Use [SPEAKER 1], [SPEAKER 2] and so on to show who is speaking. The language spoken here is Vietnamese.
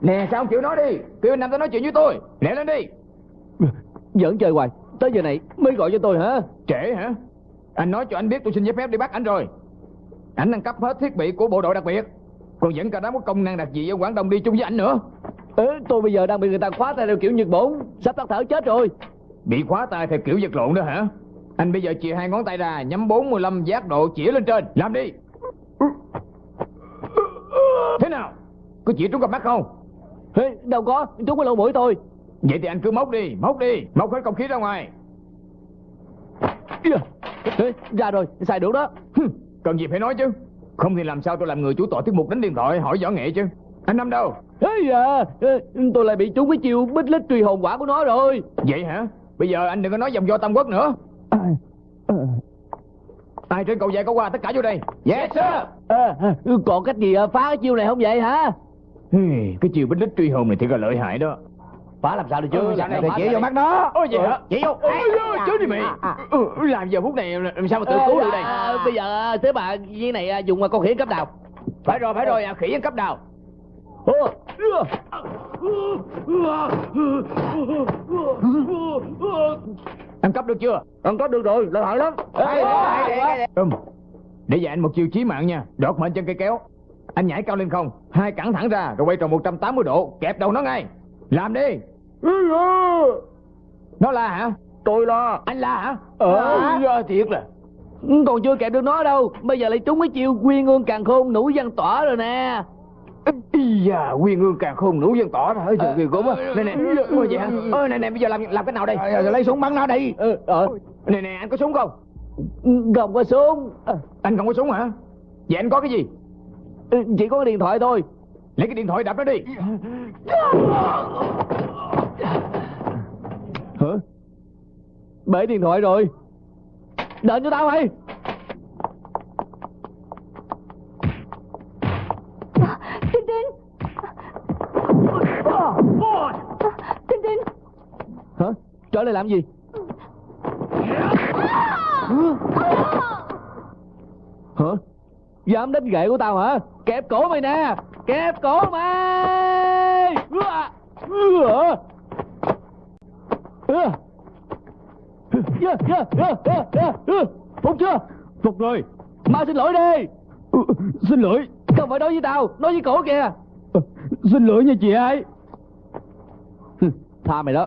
[SPEAKER 1] Nè sao không chịu nói đi? Kêu anh Năm tới nói chuyện với tôi. Lẹ lên đi.
[SPEAKER 2] Giỡn chơi hoài. Tới giờ này mới gọi cho tôi hả?
[SPEAKER 1] Trễ hả? Anh nói cho anh biết tôi xin giấy phép đi bắt anh rồi. Anh đang cấp hết thiết bị của bộ đội đặc biệt. Còn vẫn cả đám có công năng đặc gì ở Quảng Đông đi chung với anh nữa.
[SPEAKER 2] Ừ, Tôi bây giờ đang bị người ta khóa tay theo kiểu Nhật Bổn. Sắp tắt thở chết rồi.
[SPEAKER 1] Bị khóa tay theo kiểu vật lộn đó hả? Anh bây giờ chia hai ngón tay ra Nhắm 45 giác độ chỉ lên trên. Làm đi. Thế nào Có chỉ trúng cặp mắt không?
[SPEAKER 2] Ê, Đâu có Trúng cái lỗ mũi tôi.
[SPEAKER 1] Vậy thì anh cứ móc đi Móc đi Móc hết không khí ra ngoài.
[SPEAKER 2] Ê, Ra rồi xài được đó.
[SPEAKER 1] Cần gì phải nói chứ? Không thì làm sao tôi làm người chủ tội tiết mục đánh điện thoại hỏi võ nghệ chứ? Anh Năm đâu?
[SPEAKER 2] Ê à ê, Tôi lại bị trúng cái chiêu bích lít truy hồn quả của nó rồi.
[SPEAKER 1] Vậy hả? Bây giờ anh đừng có nói dòng do Tam Quốc nữa. Ai trên cầu dài có qua tất cả vô đây? Yes sir.
[SPEAKER 2] À, Còn cách gì à, phá cái chiêu này không vậy hả
[SPEAKER 1] Hey, Cái chiều bích lít truy hồn này thì là lợi hại đó.
[SPEAKER 2] Phá làm sao được chứ?
[SPEAKER 1] Ừ, sao này?
[SPEAKER 2] Chỉ vô mắt nó
[SPEAKER 1] Ôi vậy hả?
[SPEAKER 2] Chỉ vô
[SPEAKER 1] Ôi chứ đi mày. Ừ, Làm giờ phút này làm sao mà tự cứu được đây?
[SPEAKER 2] À, Bây giờ thế bà với này à, dùng con khỉ cấp nào
[SPEAKER 1] Phải rồi phải rồi à, khỉ cấp đào.
[SPEAKER 2] Ô,
[SPEAKER 1] Ăn cấp được chưa?
[SPEAKER 2] Ăn cấp được rồi, lợi hại lắm.
[SPEAKER 1] Để dạy anh một chiêu chí mạng nha. Đọt mệnh chân cây kéo Anh nhảy cao lên không Hai cẳng thẳng ra Rồi quay tròn 180 độ Kẹp đầu nó ngay Làm đi Nó la hả
[SPEAKER 2] Tôi lo
[SPEAKER 1] Anh la hả
[SPEAKER 2] Ờ.
[SPEAKER 1] à, Thiệt là
[SPEAKER 2] Còn chưa kẹp được nó đâu Bây giờ lại trúng cái chiêu quyên ương càng khôn nủ văn tỏa rồi nè
[SPEAKER 1] Ý da, nguyên ương càng khôn nũ dân tỏ hơi trời ghê gớm á. Nè nè, ôi vậy hả? Ơ nè nè, bây giờ làm làm cái nào đây?
[SPEAKER 2] Lấy súng bắn nó đi ừ, ờ.
[SPEAKER 1] Nè nè, anh có súng không?
[SPEAKER 2] Không có súng Ờ,
[SPEAKER 1] Anh không có súng hả? Vậy anh có cái gì?
[SPEAKER 2] Chỉ có cái điện thoại thôi
[SPEAKER 1] Lấy cái điện thoại đập nó đi.
[SPEAKER 2] Hả? Bể điện thoại rồi Đợi cho tao mày
[SPEAKER 3] Tinh Tinh Tinh Tinh
[SPEAKER 2] Hả? Trở lại làm gì? Hả? Dám đánh gậy của tao hả? Kẹp cổ mày nè! Kẹp cổ mày! Phục chưa? Phục rồi. Mau xin lỗi đi! Ừ, Xin lỗi. Không phải nói với tao Nói với cổ kìa! Ừ, Xin lỗi nha chị hai. Tha mày đó.